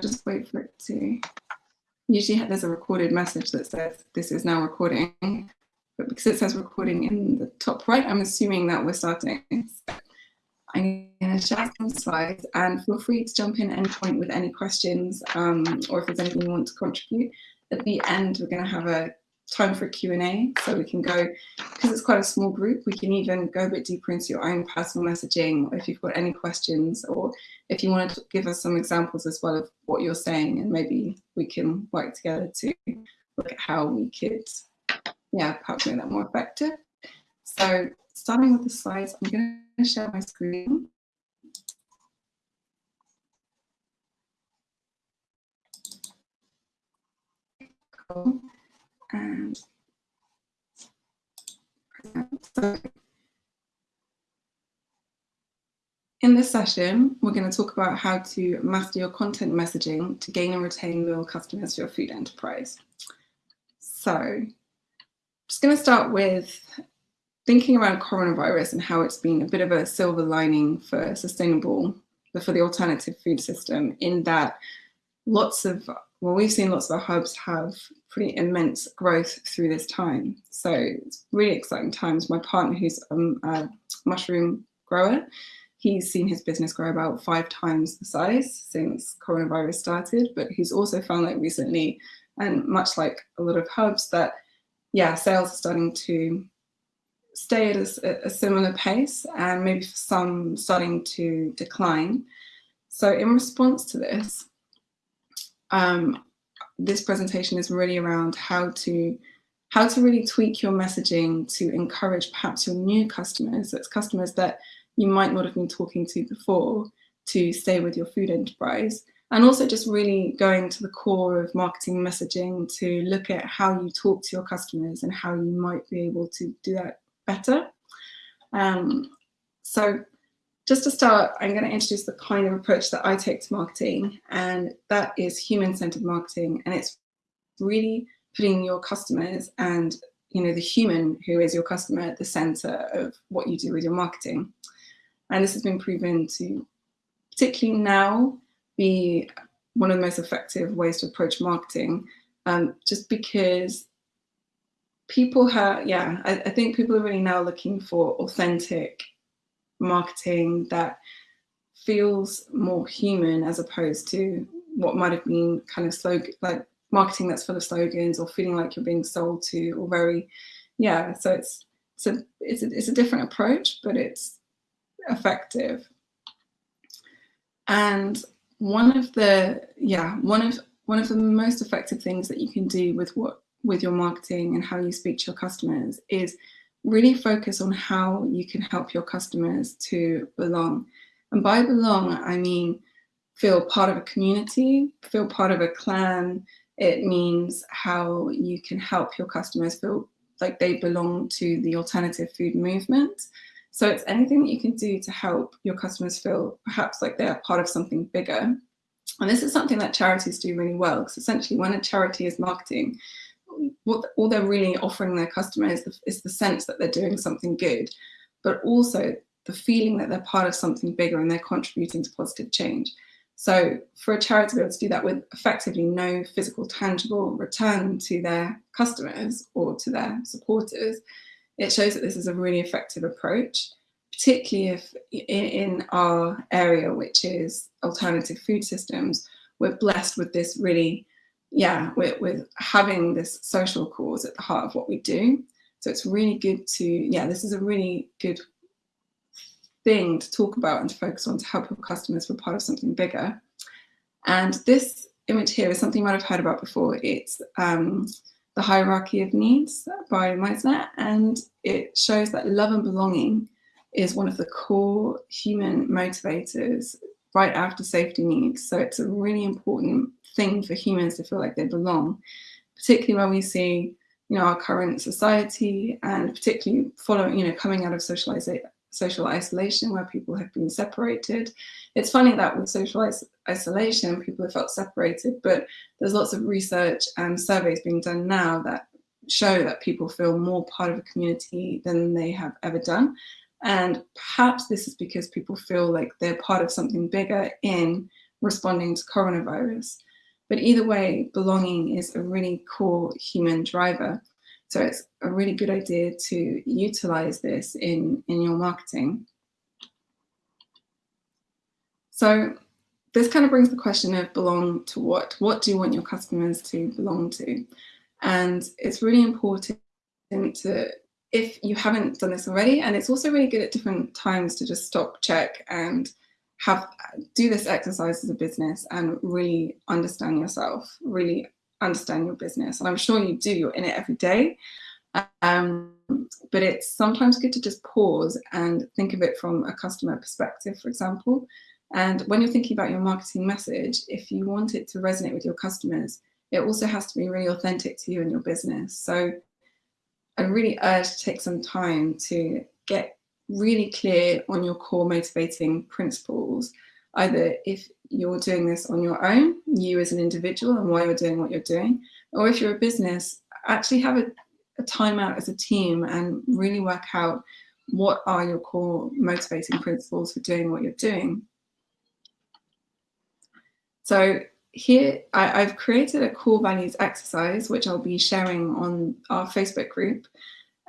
just wait for it to, usually there's a recorded message that says this is now recording, but because it says recording in the top right, I'm assuming that we're starting. I'm going to share some slides and feel free to jump in at any point with any questions um, or if there's anything you want to contribute. At the end, we're going to have a time for Q&A so we can go, because it's quite a small group, we can even go a bit deeper into your own personal messaging if you've got any questions or if you want to give us some examples as well of what you're saying and maybe we can work together to look at how we could, yeah, perhaps make that more effective. So starting with the slides, I'm going to share my screen. Cool. And uh, in this session, we're going to talk about how to master your content messaging to gain and retain loyal customers for your food enterprise. So I'm just going to start with thinking around coronavirus and how it's been a bit of a silver lining for sustainable, for the alternative food system in that lots of, well, we've seen lots of our hubs have pretty immense growth through this time. So it's really exciting times. My partner who's um, a mushroom grower, he's seen his business grow about five times the size since coronavirus started, but he's also found that recently, and much like a lot of hubs that, yeah, sales are starting to stay at a, a, similar pace and maybe for some starting to decline. So in response to this, um, this presentation is really around how to how to really tweak your messaging to encourage perhaps your new customers, that's customers that you might not have been talking to before, to stay with your food enterprise. And also just really going to the core of marketing messaging to look at how you talk to your customers and how you might be able to do that better. Um, so just to start, I'm going to introduce the kind of approach that I take to marketing, and that is human-centered marketing. And it's really putting your customers and you know the human who is your customer at the center of what you do with your marketing. And this has been proven to, particularly now, be one of the most effective ways to approach marketing, um, just because people have, yeah, I, I think people are really now looking for authentic marketing that feels more human as opposed to what might have been kind of slogan, like marketing that's full of slogans or feeling like you're being sold to or very, yeah, so it's, it's a, it's a, it's a different approach, but it's effective. And one of the, yeah, one of, one of the most effective things that you can do with what with your marketing and how you speak to your customers is really focus on how you can help your customers to belong. And by belong, I mean feel part of a community, feel part of a clan. It means how you can help your customers feel like they belong to the alternative food movement. So it's anything that you can do to help your customers feel perhaps like they're part of something bigger. And this is something that charities do really well, because essentially when a charity is marketing, what all they're really offering their customer is the, is the sense that they're doing something good, but also the feeling that they're part of something bigger and they're contributing to positive change. So for a charity to be able to do that with effectively no physical tangible return to their customers or to their supporters, it shows that this is a really effective approach, particularly if in our area, which is alternative food systems, we're blessed with this really yeah, with, with having this social cause at the heart of what we do. So it's really good to, yeah, this is a really good thing to talk about and to focus on to help your customers feel part of something bigger. And this image here is something you might have heard about before. It's um, the hierarchy of needs by Meisner, and it shows that love and belonging is one of the core human motivators right after safety needs. So it's a really important thing for humans to feel like they belong, particularly when we see, you know, our current society and particularly following, you know, coming out of social isolation where people have been separated. It's funny that with social is isolation, people have felt separated, but there's lots of research and surveys being done now that show that people feel more part of a community than they have ever done. And perhaps this is because people feel like they're part of something bigger in responding to coronavirus. But either way, belonging is a really core human driver. So it's a really good idea to utilize this in, in your marketing. So this kind of brings the question of belong to what? What do you want your customers to belong to? And it's really important to, if you haven't done this already, and it's also really good at different times to just stop, check, and have do this exercise as a business and really understand yourself, really understand your business. And I'm sure you do, you're in it every day. Um, but it's sometimes good to just pause and think of it from a customer perspective, for example. And when you're thinking about your marketing message, if you want it to resonate with your customers, it also has to be really authentic to you and your business. So I really urge to take some time to get really clear on your core motivating principles, either if you're doing this on your own, you as an individual and why you're doing what you're doing, or if you're a business, actually have a, a time out as a team and really work out what are your core motivating principles for doing what you're doing. So here I, have created a core values exercise, which I'll be sharing on our Facebook group.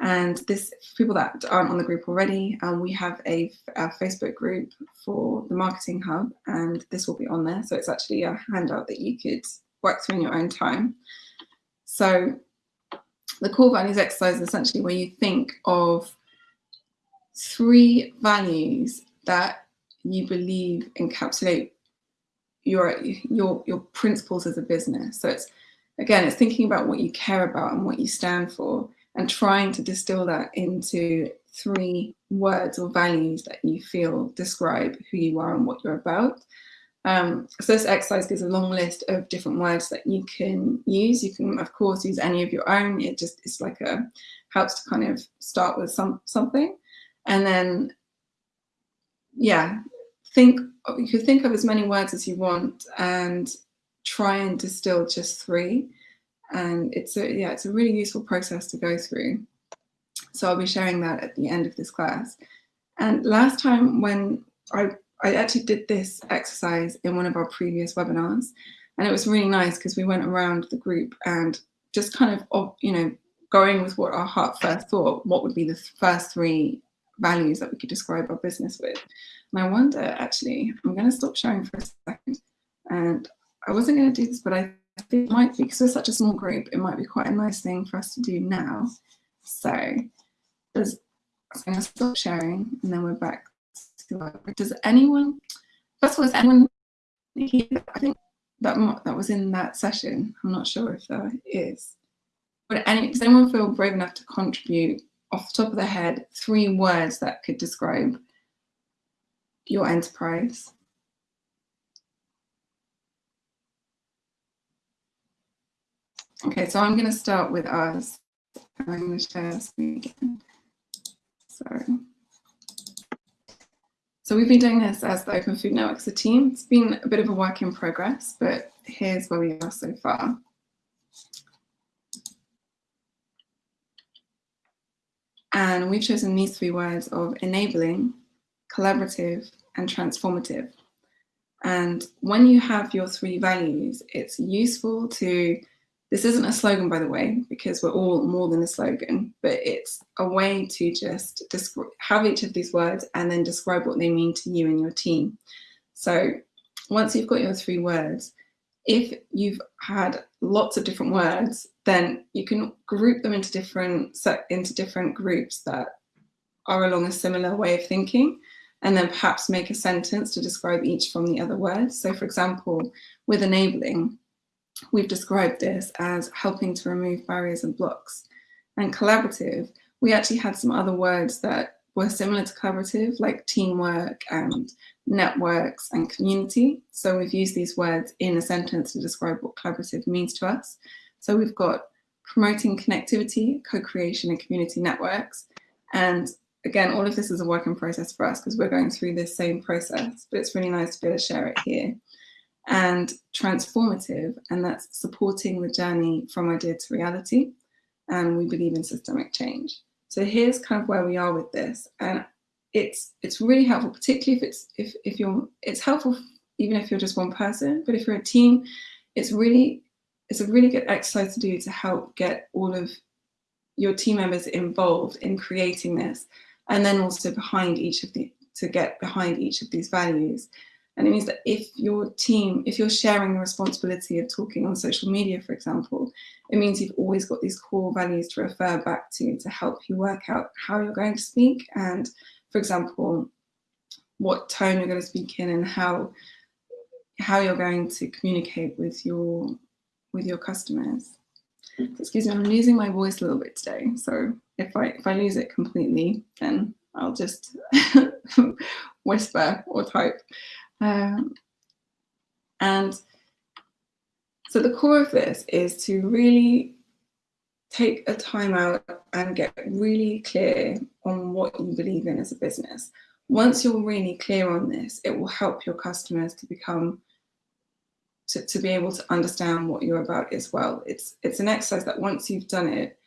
And this, people that aren't on the group already, um, we have a, a, Facebook group for the Marketing Hub, and this will be on there. So it's actually a handout that you could work through in your own time. So the core values exercise is essentially where you think of three values that you believe encapsulate your your your principles as a business. So it's again, it's thinking about what you care about and what you stand for, and trying to distill that into three words or values that you feel describe who you are and what you're about. Um, so this exercise gives a long list of different words that you can use. You can, of course, use any of your own. It just it's like a helps to kind of start with some something, and then yeah, think you could think of as many words as you want and try and distill just three. And it's a yeah, it's a really useful process to go through. So I'll be sharing that at the end of this class. And last time when I I actually did this exercise in one of our previous webinars, and it was really nice because we went around the group and just kind of, you know, going with what our heart first thought, what would be the first three values that we could describe our business with. And I wonder, actually, I'm going to stop sharing for a second. And I wasn't going to do this, but I think it might be, because we're such a small group, it might be quite a nice thing for us to do now. So, does, I'm going to stop sharing, and then we're back to Does anyone, first of all, is anyone here? I think that, that was in that session. I'm not sure if there is. But any, does anyone feel brave enough to contribute off the top of their head three words that could describe your enterprise. Okay, so I'm going to start with us. I'm going to share screen again. Sorry. So we've been doing this as the Open Food Network as a team. It's been a bit of a work in progress, but here's where we are so far. And we've chosen these three words of enabling, collaborative, and transformative. And when you have your three values, it's useful to, this isn't a slogan, by the way, because we're all more than a slogan, but it's a way to just have each of these words and then describe what they mean to you and your team. So once you've got your three words, if you've had lots of different words, then you can group them into different set into different groups that are along a similar way of thinking and then perhaps make a sentence to describe each from the other words. So for example, with enabling, we've described this as helping to remove barriers and blocks. And collaborative, we actually had some other words that were similar to collaborative, like teamwork and networks and community. So we've used these words in a sentence to describe what collaborative means to us. So we've got promoting connectivity, co-creation and community networks, and again, all of this is a work in process for us because we're going through this same process, but it's really nice to be able to share it here. And transformative, and that's supporting the journey from idea to reality. And we believe in systemic change. So here's kind of where we are with this. And it's it's really helpful, particularly if it's if, if you're it's helpful even if you're just one person, but if you're a team, it's really, it's a really good exercise to do to help get all of your team members involved in creating this and then also behind each of the to get behind each of these values and it means that if your team if you're sharing the responsibility of talking on social media for example it means you've always got these core values to refer back to to help you work out how you're going to speak and for example what tone you're going to speak in and how how you're going to communicate with your with your customers excuse me, I'm losing my voice a little bit today. So if I if I lose it completely, then I'll just whisper or type. Um, and so the core of this is to really take a time out and get really clear on what you believe in as a business. Once you're really clear on this, it will help your customers to become to, to be able to understand what you're about as well. It's, it's an exercise that once you've done it,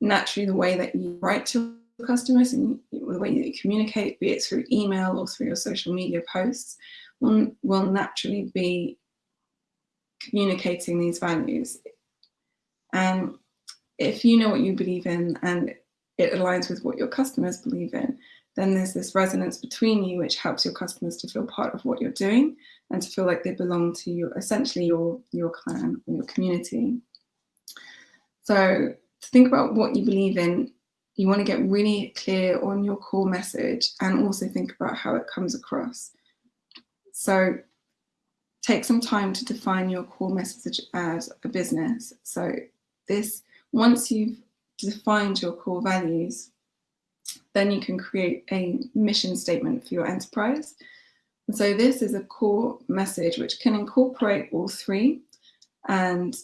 naturally the way that you write to customers and the way that you communicate, be it through email or through your social media posts, will, will naturally be communicating these values. And if you know what you believe in and it aligns with what your customers believe in, then there's this resonance between you, which helps your customers to feel part of what you're doing and to feel like they belong to you, essentially your, your clan or your community. So think about what you believe in, you want to get really clear on your core message and also think about how it comes across. So take some time to define your core message as a business. So this, once you've defined your core values, then you can create a mission statement for your enterprise. And so this is a core message which can incorporate all three. And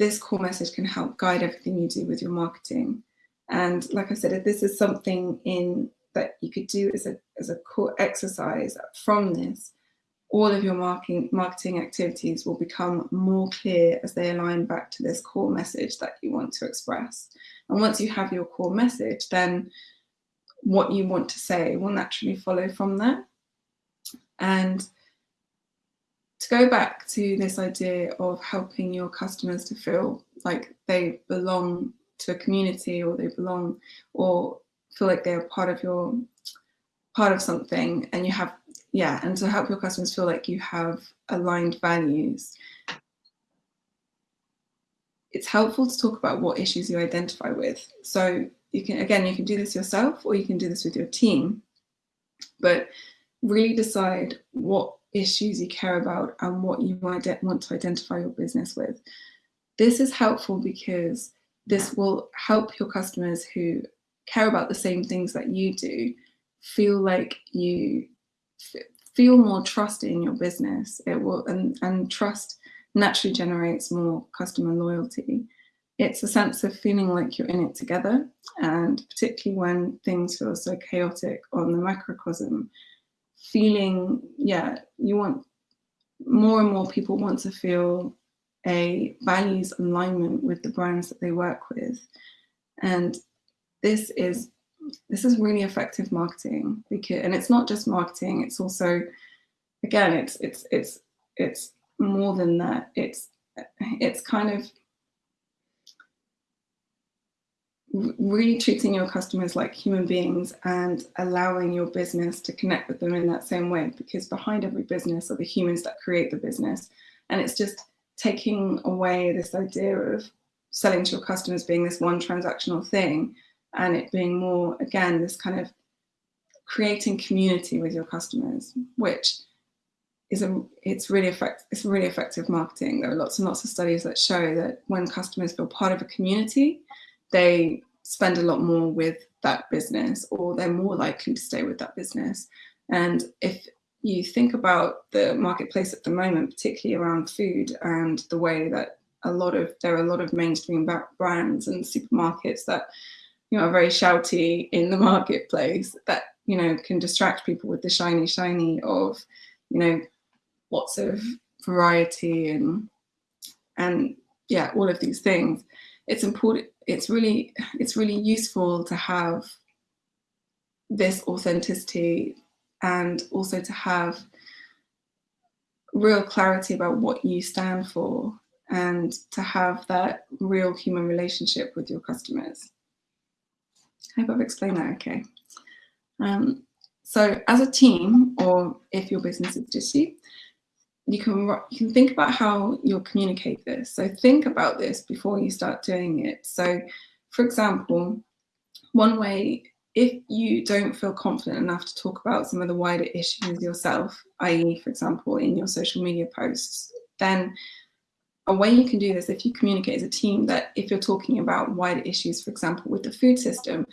this core message can help guide everything you do with your marketing. And like I said, if this is something in that you could do as a, as a core exercise from this, all of your marketing, marketing activities will become more clear as they align back to this core message that you want to express. And once you have your core message, then what you want to say will naturally follow from that. And to go back to this idea of helping your customers to feel like they belong to a community or they belong or feel like they're part of your part of something and you have yeah and to help your customers feel like you have aligned values. It's helpful to talk about what issues you identify with. So you can, again, you can do this yourself or you can do this with your team, but really decide what issues you care about and what you want to identify your business with. This is helpful because this will help your customers who care about the same things that you do feel like you feel more trust in your business. It will and, and trust naturally generates more customer loyalty it's a sense of feeling like you're in it together and particularly when things feel so chaotic on the macrocosm feeling yeah you want more and more people want to feel a values alignment with the brands that they work with. And this is this is really effective marketing because and it's not just marketing it's also again it's it's it's it's more than that. It's it's kind of really treating your customers like human beings and allowing your business to connect with them in that same way because behind every business are the humans that create the business. And it's just taking away this idea of selling to your customers being this one transactional thing and it being more again this kind of creating community with your customers which is a it's really effective it's really effective marketing. There are lots and lots of studies that show that when customers feel part of a community they spend a lot more with that business or they're more likely to stay with that business. And if you think about the marketplace at the moment, particularly around food and the way that a lot of, there are a lot of mainstream brands and supermarkets that, you know, are very shouty in the marketplace that, you know, can distract people with the shiny, shiny of, you know, lots of variety and, and yeah, all of these things. It's important, it's really it's really useful to have this authenticity and also to have real clarity about what you stand for and to have that real human relationship with your customers. I hope I've explained that okay. Um, so as a team, or if your business is just you, you can, you can think about how you'll communicate this. So think about this before you start doing it. So for example, one way, if you don't feel confident enough to talk about some of the wider issues yourself, i.e. for example, in your social media posts, then a way you can do this if you communicate as a team that if you're talking about wider issues, for example, with the food system,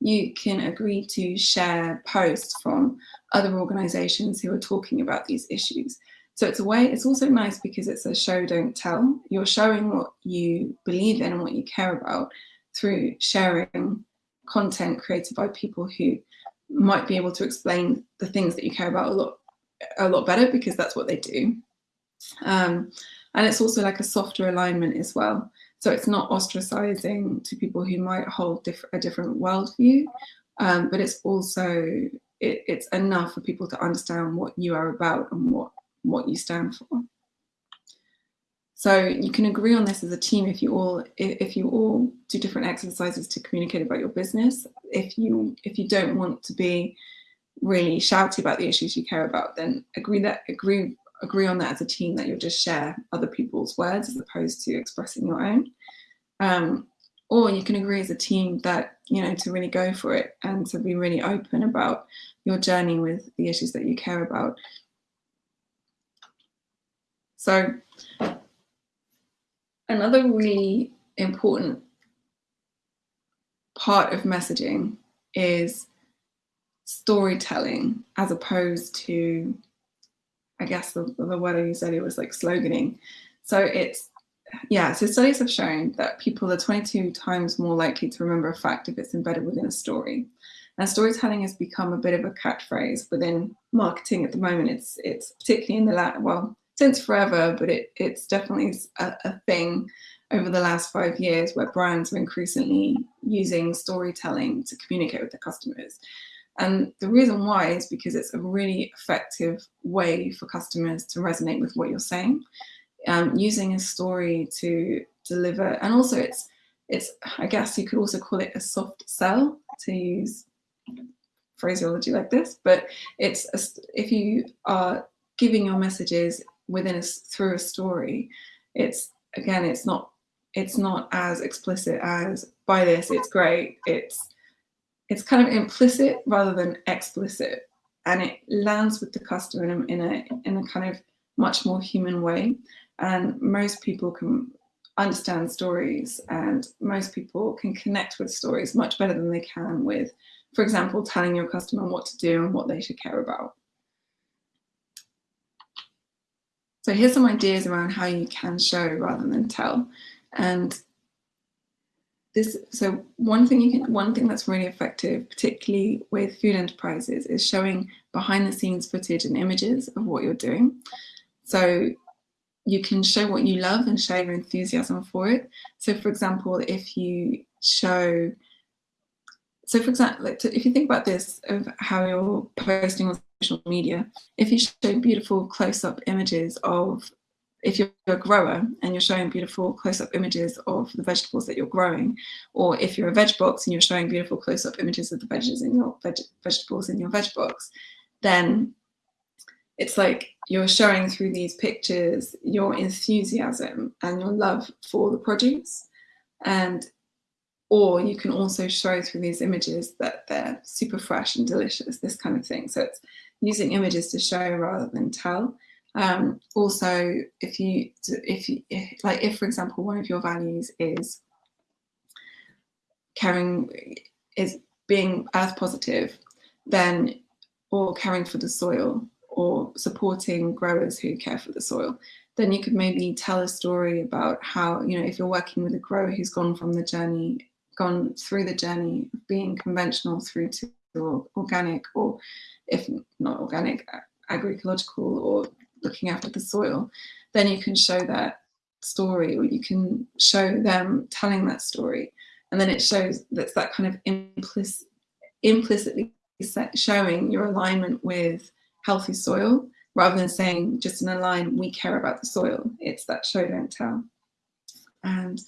you can agree to share posts from other organizations who are talking about these issues. So it's a way, it's also nice because it's a show don't tell. You're showing what you believe in and what you care about through sharing content created by people who might be able to explain the things that you care about a lot a lot better because that's what they do. Um, and it's also like a softer alignment as well. So it's not ostracizing to people who might hold diff a different worldview, um, but it's also, it, it's enough for people to understand what you are about and what, what you stand for. So you can agree on this as a team if you all if you all do different exercises to communicate about your business. If you if you don't want to be really shouty about the issues you care about, then agree that agree agree on that as a team that you'll just share other people's words as opposed to expressing your own. Um, or you can agree as a team that, you know, to really go for it and to be really open about your journey with the issues that you care about. So another really important part of messaging is storytelling as opposed to I guess the, the word I said it was like sloganing. So it's, yeah, so studies have shown that people are 22 times more likely to remember a fact if it's embedded within a story. And storytelling has become a bit of a catchphrase within marketing at the moment. It's it's particularly in the well, since forever, but it, it's definitely a, a thing over the last five years where brands are increasingly using storytelling to communicate with their customers. And the reason why is because it's a really effective way for customers to resonate with what you're saying, um, using a story to deliver. And also it's, it's, I guess you could also call it a soft sell to use phraseology like this, but it's, a, if you are giving your messages within a, through a story, it's, again, it's not, it's not as explicit as buy this, it's great, it's, it's kind of implicit rather than explicit and it lands with the customer in a, in a, in a kind of much more human way. And most people can understand stories and most people can connect with stories much better than they can with, for example, telling your customer what to do and what they should care about. So here's some ideas around how you can show rather than tell. And this so one thing you can one thing that's really effective particularly with food enterprises is showing behind the scenes footage and images of what you're doing so you can show what you love and show your enthusiasm for it so for example if you show so for example if you think about this of how you're posting on social media if you show beautiful close-up images of if you're a grower and you're showing beautiful close-up images of the vegetables that you're growing, or if you're a veg box and you're showing beautiful close-up images of the veggies in your veg vegetables in your veg box, then it's like you're showing through these pictures your enthusiasm and your love for the produce. And or you can also show through these images that they're super fresh and delicious, this kind of thing. So it's using images to show rather than tell. Um, also, if you, if you, if, like, if for example, one of your values is caring, is being earth positive, then, or caring for the soil, or supporting growers who care for the soil, then you could maybe tell a story about how, you know, if you're working with a grower who's gone from the journey, gone through the journey of being conventional through to organic, or if not organic, agroecological or looking after the soil, then you can show that story or you can show them telling that story. And then it shows that's that kind of implicit, implicitly showing your alignment with healthy soil rather than saying just in a line, we care about the soil. It's that show, don't tell. And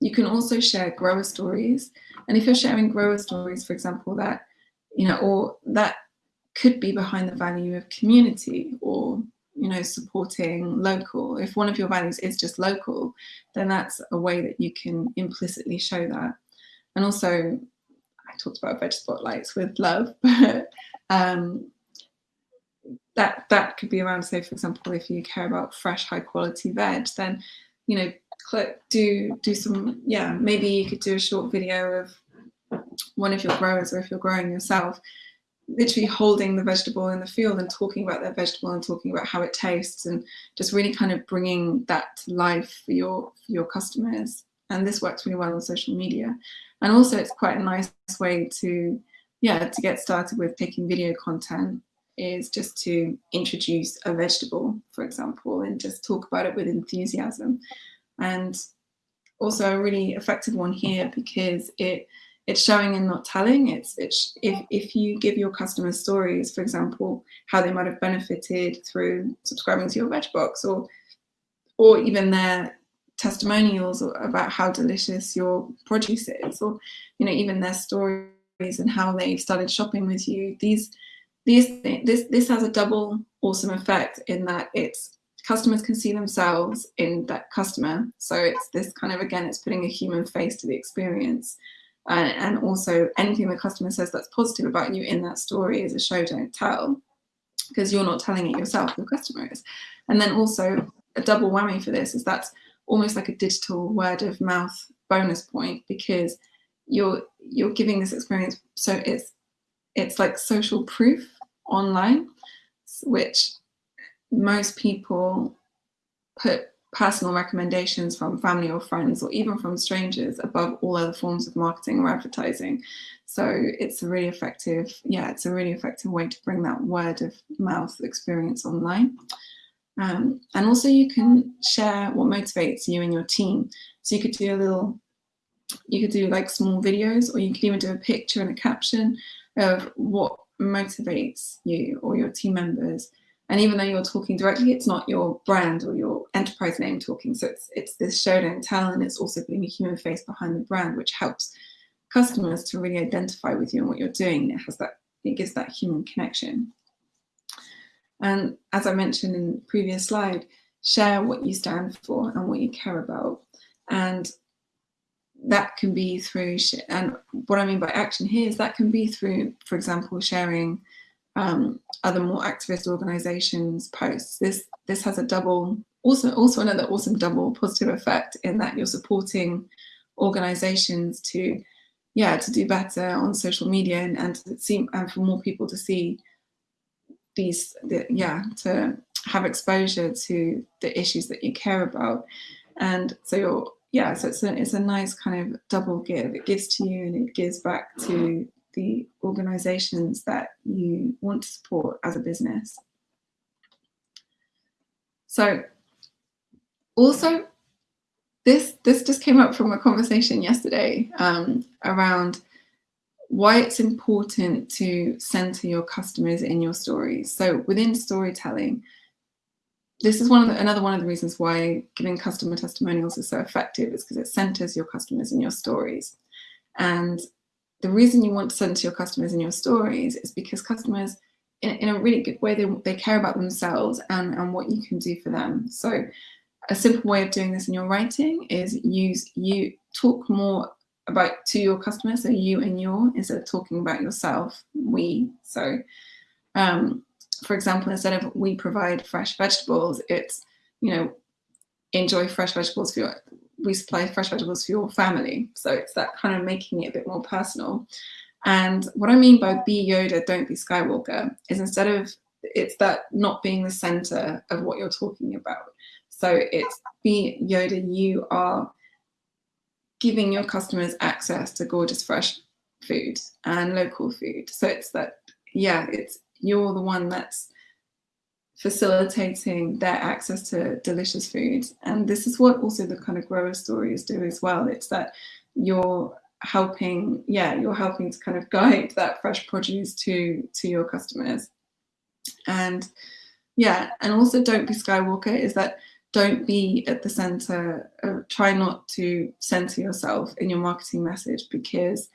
you can also share grower stories. And if you're sharing grower stories, for example, that, you know, or that could be behind the value of community or, you know, supporting local. If one of your values is just local, then that's a way that you can implicitly show that. And also, I talked about veg spotlights with love, but um, that that could be around, say, for example, if you care about fresh, high quality veg, then, you know, do, do some, yeah, maybe you could do a short video of one of your growers or if you're growing yourself, literally holding the vegetable in the field and talking about their vegetable and talking about how it tastes and just really kind of bringing that to life for your, for your customers. And this works really well on social media. And also it's quite a nice way to, yeah, to get started with taking video content is just to introduce a vegetable, for example, and just talk about it with enthusiasm. And also a really effective one here because it it's showing and not telling. It's, it's if, if you give your customers stories, for example, how they might have benefited through subscribing to your veg box or or even their testimonials about how delicious your produce is, or you know, even their stories and how they started shopping with you. These these this this has a double awesome effect in that it's customers can see themselves in that customer. So it's this kind of again, it's putting a human face to the experience. Uh, and also anything the customer says that's positive about you in that story is a show don't tell because you're not telling it yourself, your customer is. And then also a double whammy for this is that's almost like a digital word of mouth bonus point because you're you're giving this experience so it's it's like social proof online which most people put personal recommendations from family or friends or even from strangers above all other forms of marketing or advertising so it's a really effective yeah it's a really effective way to bring that word of mouth experience online um, and also you can share what motivates you and your team. So you could do a little, you could do like small videos or you could even do a picture and a caption of what motivates you or your team members. And even though you're talking directly, it's not your brand or your enterprise name talking. So it's, it's this show don't tell and it's also putting a human face behind the brand, which helps customers to really identify with you and what you're doing. It has that, it gives that human connection. And as I mentioned in the previous slide, share what you stand for and what you care about. And that can be through, and what I mean by action here is that can be through, for example, sharing um, other more activist organizations posts. This, this has a double, also, also another awesome double positive effect in that you're supporting organizations to, yeah, to do better on social media and, and to see, and for more people to see these, the, yeah, to have exposure to the issues that you care about. And so you're, yeah, so it's a, it's a nice kind of double give. It gives to you and it gives back to the organizations that you want to support as a business. So also this this just came up from a conversation yesterday um, around why it's important to center your customers in your stories. So within storytelling, this is one of the, another one of the reasons why giving customer testimonials is so effective is because it centers your customers in your stories. And the reason you want to send to your customers in your stories is because customers, in, in a really good way, they, they care about themselves and, and what you can do for them. So a simple way of doing this in your writing is use you talk more about to your customer, so you and your, instead of talking about yourself, we. So, um, for example, instead of we provide fresh vegetables, it's, you know, enjoy fresh vegetables for your, we supply fresh vegetables for your family. So it's that kind of making it a bit more personal. And what I mean by be Yoda, don't be Skywalker, is instead of, it's that not being the center of what you're talking about. So it's be Yoda, you are giving your customers access to gorgeous fresh food and local food. So it's that, yeah, it's you're the one that's facilitating their access to delicious food. And this is what also the kind of grower stories do as well. It's that you're helping, yeah, you're helping to kind of guide that fresh produce to, to your customers. And yeah, and also don't be Skywalker is that don't be at the center of, try not to center yourself in your marketing message because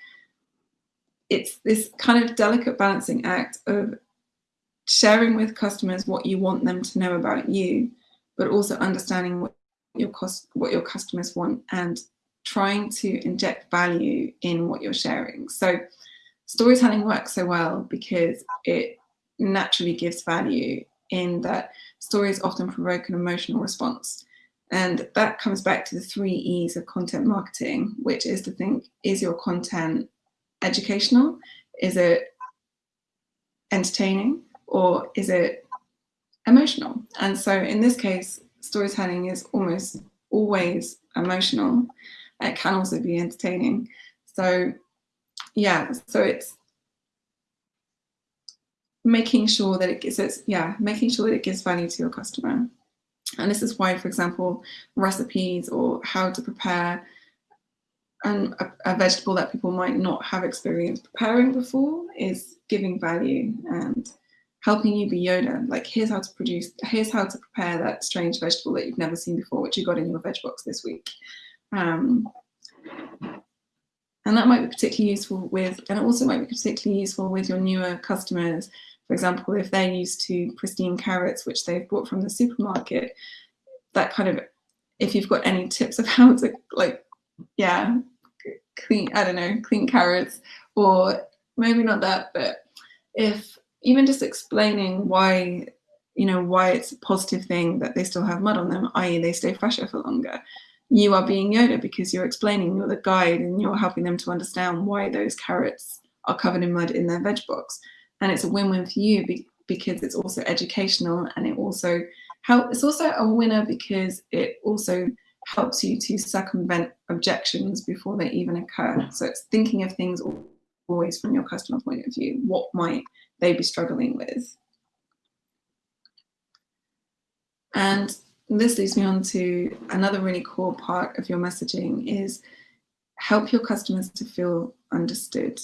it's this kind of delicate balancing act of sharing with customers what you want them to know about you, but also understanding what your cost, what your customers want and trying to inject value in what you're sharing. So storytelling works so well because it naturally gives value in that stories often provoke an emotional response. And that comes back to the three E's of content marketing, which is to think, is your content educational? Is it entertaining? Or is it emotional? And so in this case, storytelling is almost always emotional. It can also be entertaining. So yeah, so it's making sure that it gives yeah, making sure that it gives value to your customer. And this is why, for example, recipes or how to prepare a, a, vegetable that people might not have experience preparing before is giving value and helping you be Yoda. Like, here's how to produce, here's how to prepare that strange vegetable that you've never seen before, which you got in your veg box this week. Um, and that might be particularly useful with, and it also might be particularly useful with your newer customers for example, if they're used to pristine carrots, which they've bought from the supermarket, that kind of, if you've got any tips of how to like, yeah, clean, I don't know, clean carrots, or maybe not that, but if even just explaining why, you know, why it's a positive thing that they still have mud on them, i.e. they stay fresher for longer, you are being Yoda because you're explaining, you're the guide and you're helping them to understand why those carrots are covered in mud in their veg box. And it's a win-win for you be because it's also educational and it also help it's also a winner because it also helps you to circumvent objections before they even occur. So it's thinking of things always from your customer point of view what might they be struggling with and this leads me on to another really core part of your messaging is help your customers to feel understood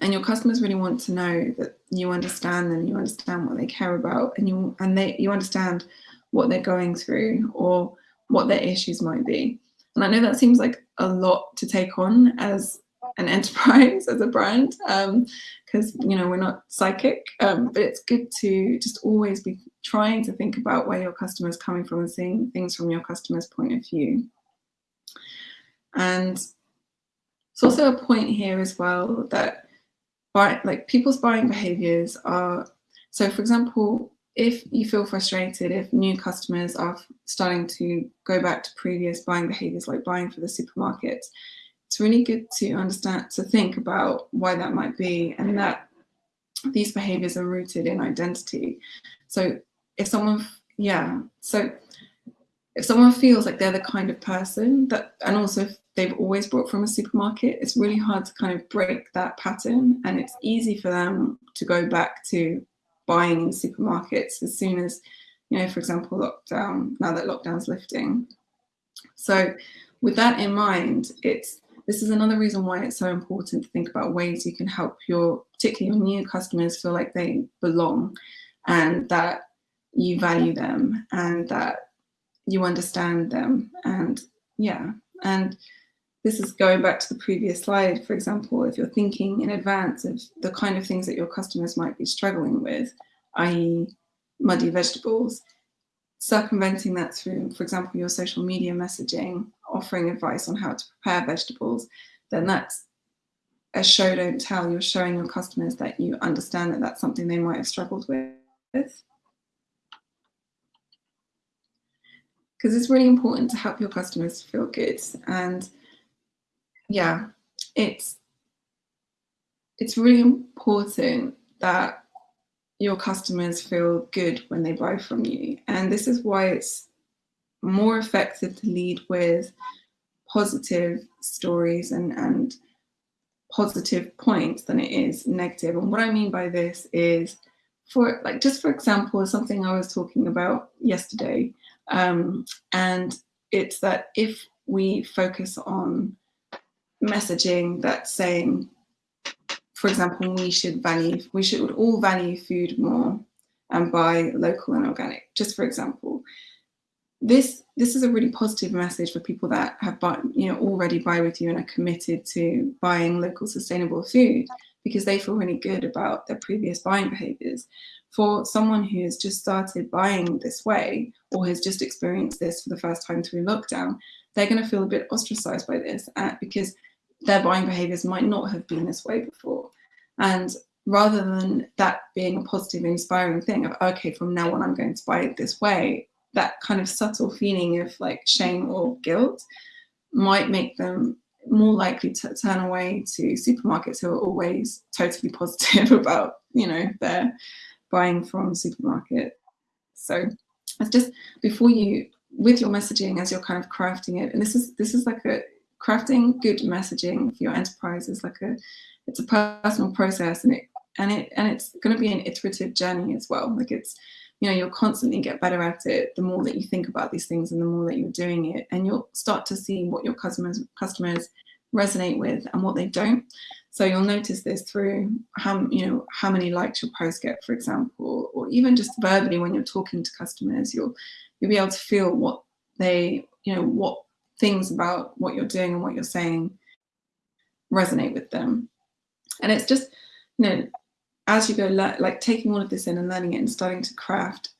and your customers really want to know that you understand them, you understand what they care about, and you and they you understand what they're going through or what their issues might be. And I know that seems like a lot to take on as an enterprise, as a brand, because um, you know we're not psychic, um, but it's good to just always be trying to think about where your customer is coming from and seeing things from your customer's point of view. And it's also a point here as well that buy, like people's buying behaviors are, so for example, if you feel frustrated, if new customers are starting to go back to previous buying behaviors like buying for the supermarket, it's really good to understand, to think about why that might be and that these behaviors are rooted in identity. So if someone, yeah, so if someone feels like they're the kind of person that, and also they've always bought from a supermarket, it's really hard to kind of break that pattern. And it's easy for them to go back to buying in supermarkets as soon as, you know, for example, lockdown, now that lockdown's lifting. So with that in mind, it's this is another reason why it's so important to think about ways you can help your, particularly your new customers feel like they belong and that you value them and that you understand them and yeah and this is going back to the previous slide, for example, if you're thinking in advance of the kind of things that your customers might be struggling with, i.e. muddy vegetables, circumventing that through, for example, your social media messaging, offering advice on how to prepare vegetables, then that's a show don't tell. You're showing your customers that you understand that that's something they might have struggled with. Because it's really important to help your customers feel good. And yeah, it's it's really important that your customers feel good when they buy from you. And this is why it's more effective to lead with positive stories and, and positive points than it is negative. And what I mean by this is for like, just for example, something I was talking about yesterday. Um, and it's that if we focus on messaging that's saying, for example, we should value, we should all value food more, and buy local and organic, just for example. This, this is a really positive message for people that have bought, you know, already buy with you and are committed to buying local sustainable food because they feel really good about their previous buying behaviors. For someone who has just started buying this way or has just experienced this for the first time through lockdown, they're going to feel a bit ostracized by this uh, because their buying behaviors might not have been this way before. And rather than that being a positive, inspiring thing of, okay, from now on, I'm going to buy it this way, that kind of subtle feeling of like shame or guilt might make them more likely to turn away to supermarkets who are always totally positive about, you know, their buying from supermarket. So it's just before you, with your messaging as you're kind of crafting it, and this is this is like a crafting good messaging for your enterprise is like a it's a personal process and it and it and it's going to be an iterative journey as well. Like it's you know you'll constantly get better at it the more that you think about these things and the more that you're doing it. And you'll start to see what your customers customers resonate with and what they don't. So you'll notice this through how you know how many likes your post get for example or even just verbally when you're talking to customers you'll you'll be able to feel what they you know what things about what you're doing and what you're saying resonate with them and it's just you know as you go, like taking all of this in and learning it and starting to craft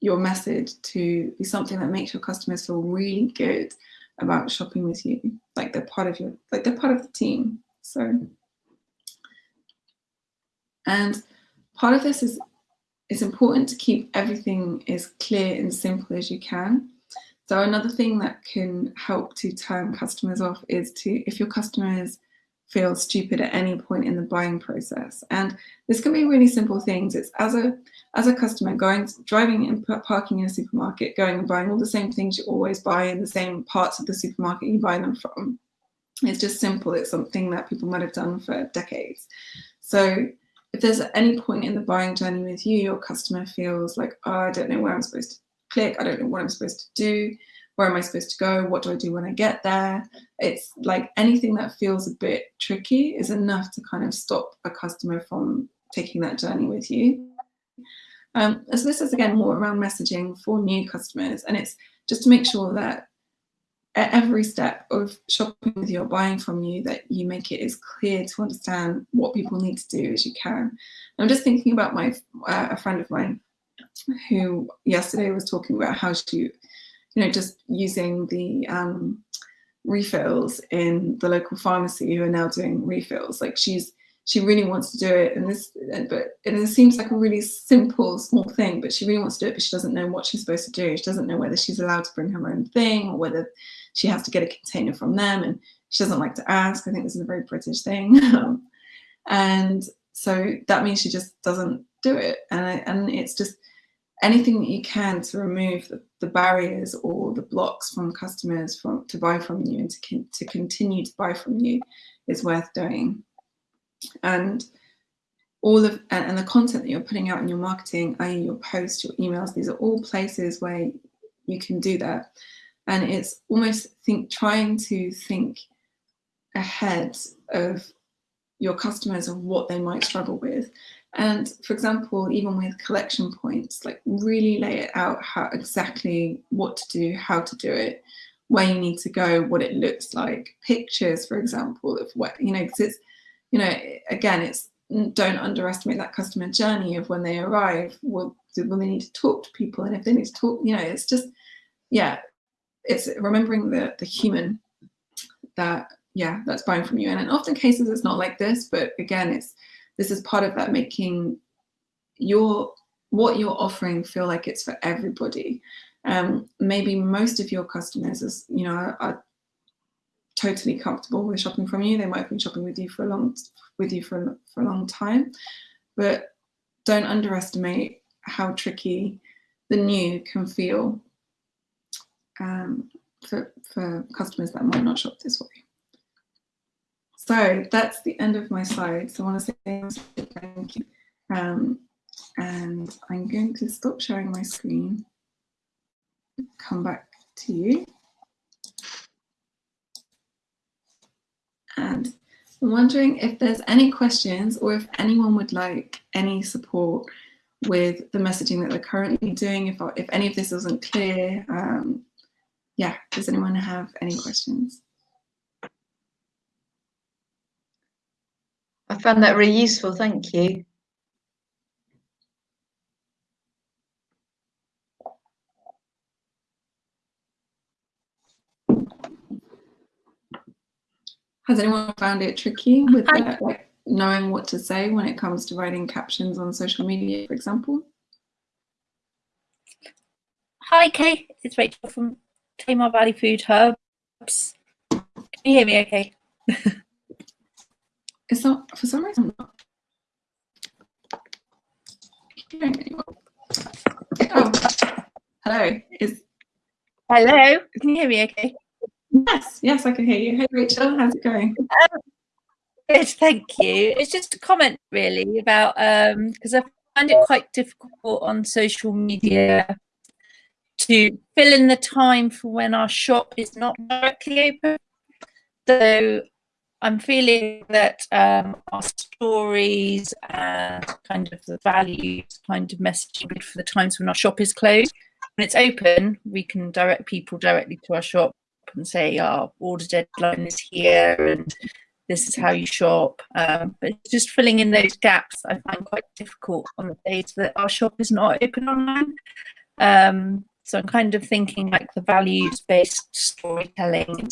your message to be something that makes your customers feel really good about shopping with you. Like they're part of your, like they're part of the team. So, and part of this is, it's important to keep everything as clear and simple as you can. So another thing that can help to turn customers off is to, if your customers feel stupid at any point in the buying process. And this can be really simple things. It's as a as a customer going driving and parking in a supermarket, going and buying all the same things you always buy in the same parts of the supermarket you buy them from. It's just simple. It's something that people might have done for decades. So if there's any point in the buying journey with you, your customer feels like, oh, I don't know where I'm supposed to click. I don't know what I'm supposed to do where am I supposed to go? What do I do when I get there? It's like anything that feels a bit tricky is enough to kind of stop a customer from taking that journey with you. Um, so this is again more around messaging for new customers and it's just to make sure that at every step of shopping with you or buying from you that you make it as clear to understand what people need to do as you can. I'm just thinking about my uh, a friend of mine who yesterday was talking about how she you know, just using the um, refills in the local pharmacy who are now doing refills. Like she's, she really wants to do it and this, but it seems like a really simple, small thing, but she really wants to do it, but she doesn't know what she's supposed to do. She doesn't know whether she's allowed to bring her own thing or whether she has to get a container from them. And she doesn't like to ask. I think this is a very British thing. and so that means she just doesn't do it. And, and it's just, anything that you can to remove the, the, barriers or the blocks from customers from to buy from you and to, con to continue to buy from you is worth doing. And all of and, and the content that you're putting out in your marketing, i.e. your posts, your emails, these are all places where you can do that. And it's almost think trying to think ahead of your customers of what they might struggle with and for example, even with collection points, like really lay it out how exactly what to do, how to do it, where you need to go, what it looks like, pictures, for example, of what, you know, because it's, you know, again, it's don't underestimate that customer journey of when they arrive, will, will they need to talk to people? And if they need to talk, you know, it's just, yeah, it's remembering the, the human that, yeah, that's buying from you. And in often cases, it's not like this, but again, it's, this is part of that making your what you're offering feel like it's for everybody. Um, maybe most of your customers is, you know, are, totally comfortable with shopping from you. They might have been shopping with you for a long with you for, for a long time, but don't underestimate how tricky the new can feel um, for, for customers that might not shop this way. So that's the end of my slides. I want to say thank you. Um, and I'm going to stop sharing my screen, come back to you. And I'm wondering if there's any questions or if anyone would like any support with the messaging that they're currently doing. If, if any of this isn't clear, um, yeah, does anyone have any questions? I found that really useful, thank you. Has anyone found it tricky with that, like knowing what to say when it comes to writing captions on social media, for example? Hi, Kay. It's Rachel from Tamar Valley Food Hubs. Can you hear me okay? it's not, for some reason, not Oh, hello. Is Hello. Can you hear me okay? Yes, yes, I can hear you. Hey, Rachel, how's it going? Um, good, thank you. It's just a comment really about because um, I find it quite difficult on social media to fill in the time for when our shop is not directly open. So I'm feeling that um, our stories and kind of the values kind of messaging for the times when our shop is closed. When it's open, we can direct people directly to our shop and say, our order deadline is here and this is how you shop. Um, but just filling in those gaps, I find quite difficult on the days that our shop is not open online. Um, so I'm kind of thinking like the values-based storytelling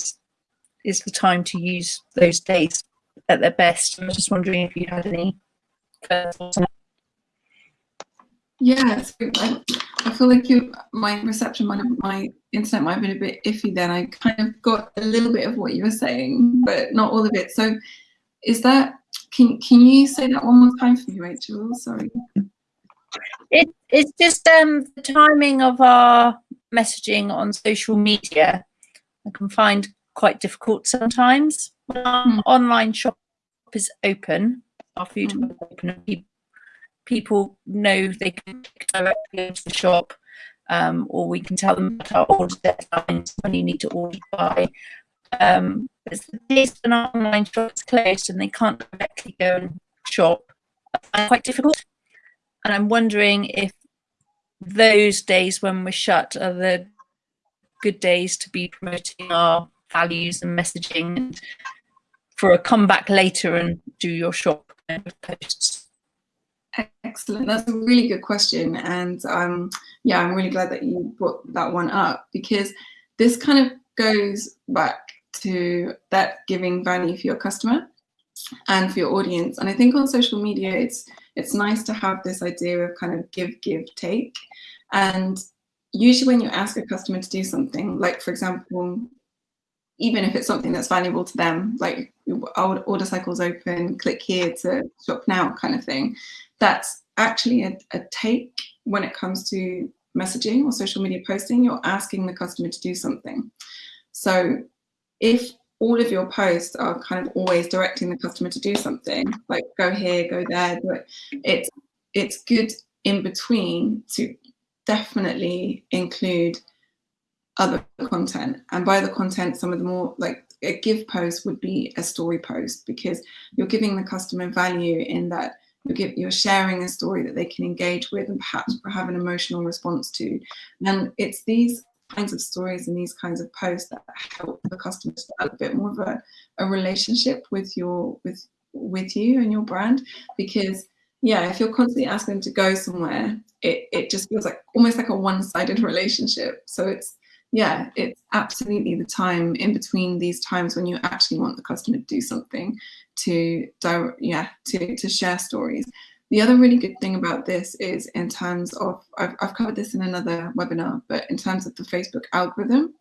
is the time to use those days at their best. I was just wondering if you had any thoughts yeah, I, I, feel like you, my reception have, my internet might have been a bit iffy then. I kind of got a little bit of what you were saying, but not all of it. So is that, can, can you say that one more time for me, Rachel? Sorry. It, it's just um, the timing of our messaging on social media. I can find quite difficult sometimes. When our mm. online shop is open, our food mm. is open, people know they can directly into the shop um, or we can tell them about our order deadlines when you need to order by. Um, it's the days when our online shop is closed and they can't directly go and shop are quite difficult. And I'm wondering if those days when we're shut are the good days to be promoting our values and messaging and for a comeback later and do your shop posts. Excellent. That's a really good question. And um, yeah, I'm really glad that you brought that one up because this kind of goes back to that giving value for your customer and for your audience. And I think on social media, it's it's nice to have this idea of kind of give, give, take. And usually when you ask a customer to do something, like for example, even if it's something that's valuable to them, like order cycles open, click here to shop now kind of thing, that's actually a, a take when it comes to messaging or social media posting, you're asking the customer to do something. So if all of your posts are kind of always directing the customer to do something, like go here, go there, but it's it's good in between to definitely include other content. And by the content, some of the more like a give post would be a story post because you're giving the customer value in that you're, give, you're sharing a story that they can engage with and perhaps have an emotional response to. And it's these kinds of stories and these kinds of posts that help the customers develop a bit more of a, a relationship with your with with you and your brand because yeah if you're constantly asking them to go somewhere it, it just feels like almost like a one-sided relationship so it's yeah it's absolutely the time in between these times when you actually want the customer to do something to yeah to, to share stories. The other really good thing about this is in terms of, I've, I've covered this in another webinar, but in terms of the Facebook algorithm,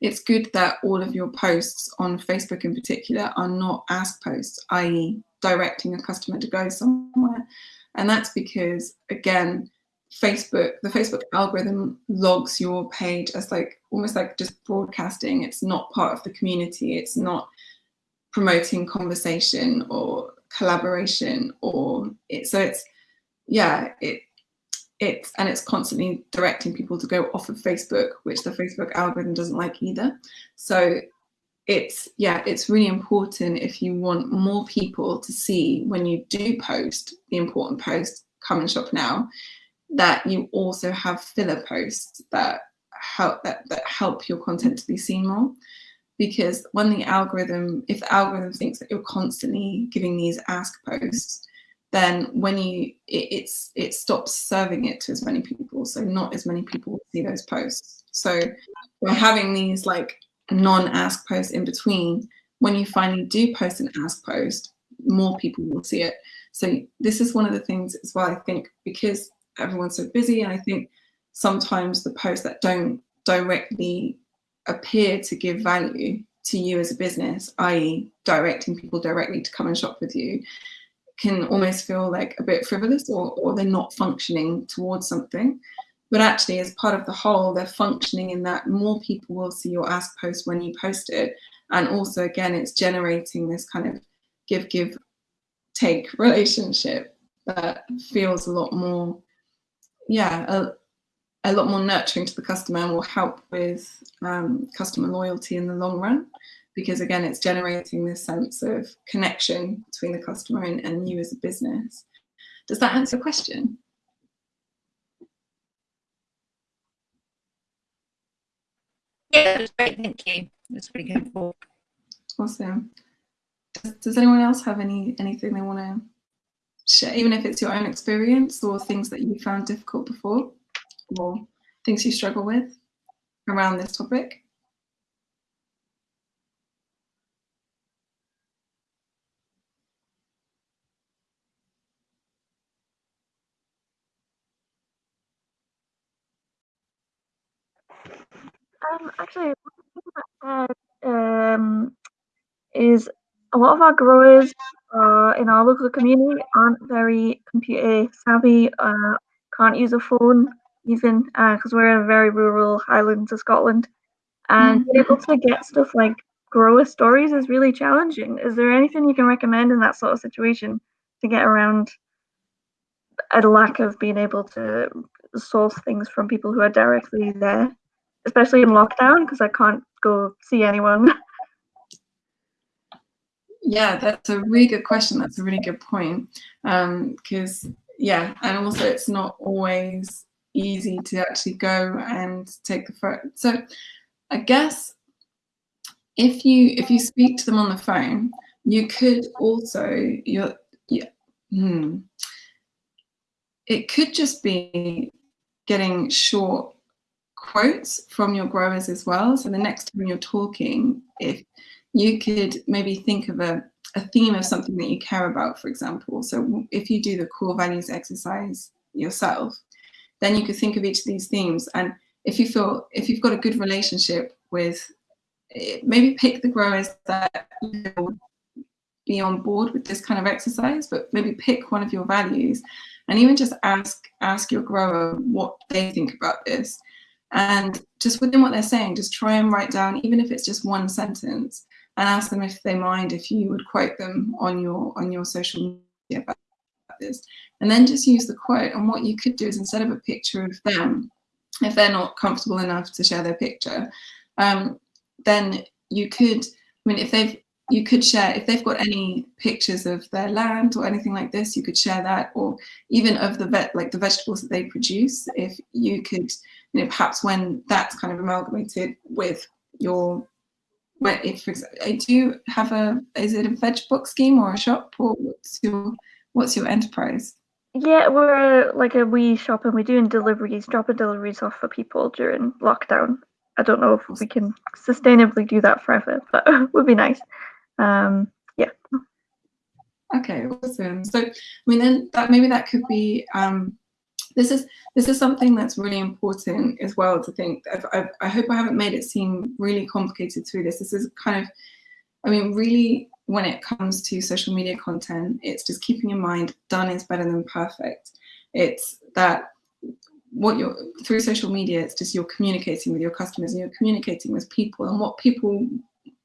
it's good that all of your posts on Facebook in particular are not ask posts, i.e. directing a customer to go somewhere. And that's because, again, Facebook, the Facebook algorithm logs your page as like almost like just broadcasting. It's not part of the community. It's not promoting conversation or collaboration or it, so it's yeah it it's and it's constantly directing people to go off of Facebook which the Facebook algorithm doesn't like either so it's yeah it's really important if you want more people to see when you do post the important post come and shop now, that you also have filler posts that help that, that help your content to be seen more. Because when the algorithm, if the algorithm thinks that you're constantly giving these ask posts, then when you it, it's it stops serving it to as many people. So not as many people see those posts. So by having these like non-ask posts in between. When you finally do post an ask post more people will see it. So this is one of the things as well i think because everyone's so busy and i think sometimes the posts that don't directly appear to give value to you as a business i.e directing people directly to come and shop with you can almost feel like a bit frivolous or, or they're not functioning towards something. But actually, as part of the whole, they're functioning in that more people will see your ask post when you post it. And also, again, it's generating this kind of give, give, take relationship that feels a lot more, yeah, a, a lot more nurturing to the customer and will help with um, customer loyalty in the long run because again, it's generating this sense of connection between the customer and, and you as a business. Does that answer the question? Yeah, that's great. Thank you. That's really helpful. Awesome. Does, does anyone else have any anything they want to even if it's your own experience or things that you found difficult before or things you struggle with around this topic? Um, actually, uh, um, is a lot of our growers uh, in our local community aren't very computer savvy, uh, can't use a phone even because uh, we're in a very rural Highlands of Scotland. And being able to get stuff like grower stories is really challenging. Is there anything you can recommend in that sort of situation to get around a lack of being able to source things from people who are directly there? especially in lockdown because I can't go see anyone. Yeah, that's a really good question. That's a really good point. Because, um, yeah, and also it's not always easy to actually go and take the photo. So I guess if you if you speak to them on the phone, you could also you're yeah, hmm, it could just be getting short quotes from your growers as well. So the next time you're talking, if you could maybe think of a, a theme of something that you care about, for example. So if you do the core values exercise yourself, then you could think of each of these themes. And if you feel, if you've got a good relationship with, eh, maybe pick the growers that will be on board with this kind of exercise, but maybe pick one of your values and even just ask, ask your grower what they think about this and just within what they're saying, just try and write down, even if it's just one sentence, and ask them if they mind if you would quote them on your on your social media about this. And then just use the quote. And what you could do is instead of a picture of them, if they're not comfortable enough to share their picture, um, then you could, I mean, if they've you could share, if they've got any pictures of their land or anything like this, you could share that, or even of the vet, like the vegetables that they produce, if you could, you know, perhaps when that's kind of amalgamated with your, where if, for example, do you have a, is it a veg book scheme or a shop, or what's your, what's your enterprise? Yeah, we're like a wee shop and we're doing deliveries, dropping deliveries off for people during lockdown. I don't know if we can sustainably do that forever, but it would be nice um, yeah. Okay, awesome. So, I mean, then that maybe that could be. Um, this is this is something that's really important as well to think. I've, I've, I hope I haven't made it seem really complicated through this. This is kind of, I mean, really when it comes to social media content, it's just keeping in mind done is better than perfect. It's that what you're through social media, it's just you're communicating with your customers and you're communicating with people and what people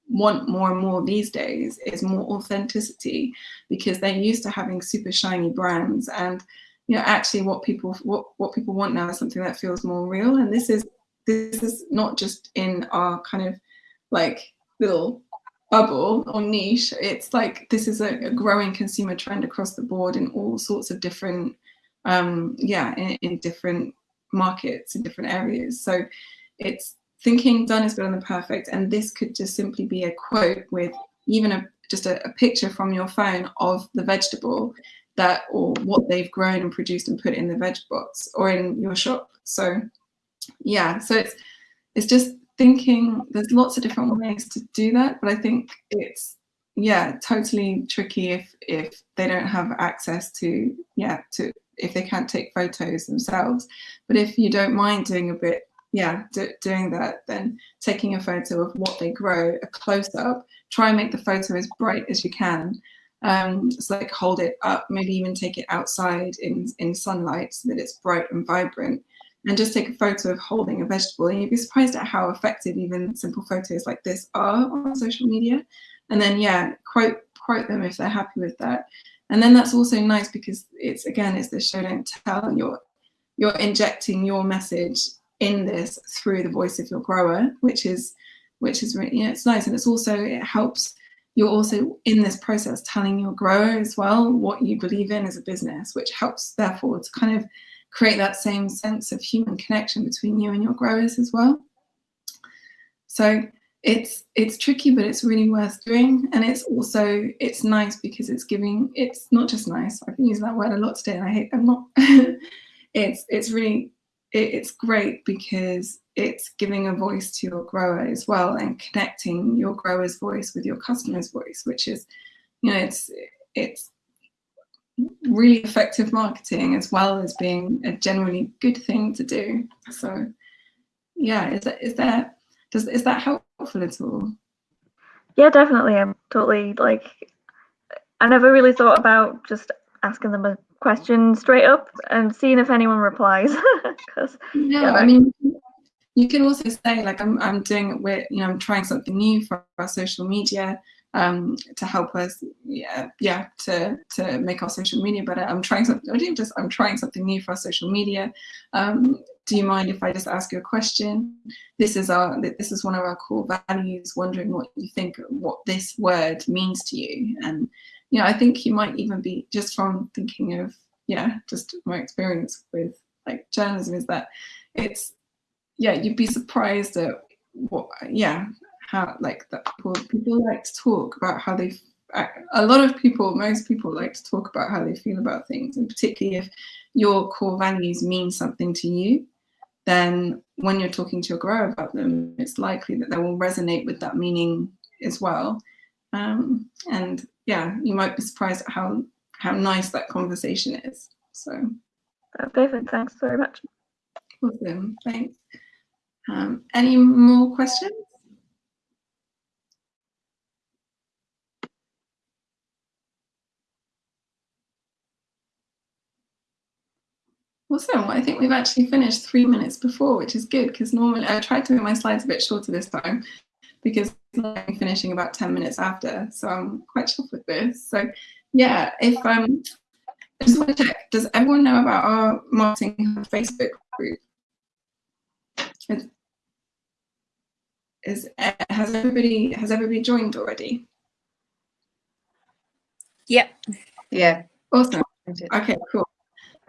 want more and more these days is more authenticity because they're used to having super shiny brands and you know actually what people what what people want now is something that feels more real and this is this is not just in our kind of like little bubble or niche it's like this is a, a growing consumer trend across the board in all sorts of different um, yeah, in, in different markets, in different areas. So it's thinking done is better than perfect. And this could just simply be a quote with even a just a, a picture from your phone of the vegetable that or what they've grown and produced and put in the veg box or in your shop. So yeah, so it's it's just thinking there's lots of different ways to do that, but I think it's yeah, totally tricky if if they don't have access to yeah, to if they can't take photos themselves. But if you don't mind doing a bit yeah, do, doing that, then taking a photo of what they grow, a close up, try and make the photo as bright as you can. Um, so like hold it up, maybe even take it outside in, in sunlight so that it's bright and vibrant and just take a photo of holding a vegetable and you'd be surprised at how effective even simple photos like this are on social media. And then yeah, quote quote them if they're happy with that. And then that's also nice because it's again, it's the show don't tell you're you're injecting your message in this through the voice of your grower, which is which is really, you know, it's nice. And it's also, it helps, you're also in this process telling your grower as well what you believe in as a business, which helps therefore to kind of create that same sense of human connection between you and your growers as well. So it's it's tricky, but it's really worth doing. And it's also, it's nice because it's giving, it's not just nice, I've been using that word a lot today and I hate, I'm not, it's, it's really it, it's great because it's giving a voice to your grower as well and connecting your grower's voice with your customer's voice, which is, you know, it's it's really effective marketing as well as being a generally good thing to do. So yeah, is that is that does is that helpful at all? Yeah, definitely. I'm totally like I never really thought about just asking them a question straight up and seeing if anyone replies. Because yeah, yeah, I mean, you can also say like I'm I'm doing it with you know I'm trying something new for our social media um, to help us yeah yeah to to make our social media better. I'm trying something. I didn't just I'm trying something new for our social media. Um, do you mind if I just ask you a question? This is our this is one of our core values. Wondering what you think what this word means to you and you know, I think you might even be just from thinking of, yeah, just my experience with like journalism is that it's, yeah, you'd be surprised at what, yeah, how like that people, people like to talk about how they, a lot of people, most people like to talk about how they feel about things and particularly if your core values mean something to you, then when you're talking to your grower about them, it's likely that they will resonate with that meaning as well. Um, and yeah, you might be surprised at how how nice that conversation is. So David. Thanks very much. Awesome. Thanks. Um, any more questions? Awesome. Well, I think we've actually finished three minutes before, which is good because normally I tried to make my slides a bit shorter this time because I'm finishing about 10 minutes after. So I'm quite chuffed with this. So yeah, if um, I just want to check, does everyone know about our marketing Facebook group? Is has everybody has everybody joined already? Yep. Yeah. Awesome. Okay, cool.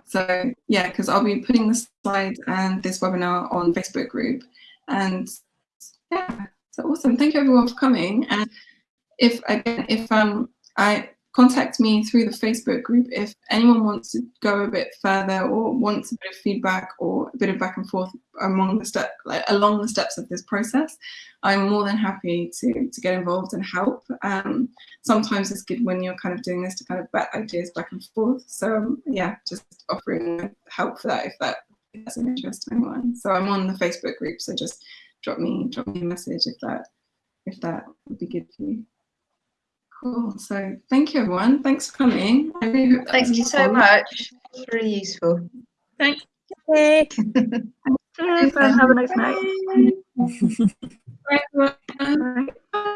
So yeah, because I'll be putting the slides and this webinar on Facebook group. And yeah, so awesome. Thank you everyone for coming. And if again, if um, I contact me through the Facebook group if anyone wants to go a bit further or wants a bit of feedback or a bit of back and forth among the step like along the steps of this process. I'm more than happy to to get involved and help. Um, sometimes it's good when you're kind of doing this to kind of bat ideas back and forth. So um, yeah, just offering help for that if that that's an interest to anyone. So I'm on the Facebook group, so just drop me drop me a message if that if that would be good for you. Cool. So thank you, everyone. Thanks for coming. I really hope Thank you so much. It's really useful. Thank you. Have a nice night. Bye. everyone. Bye.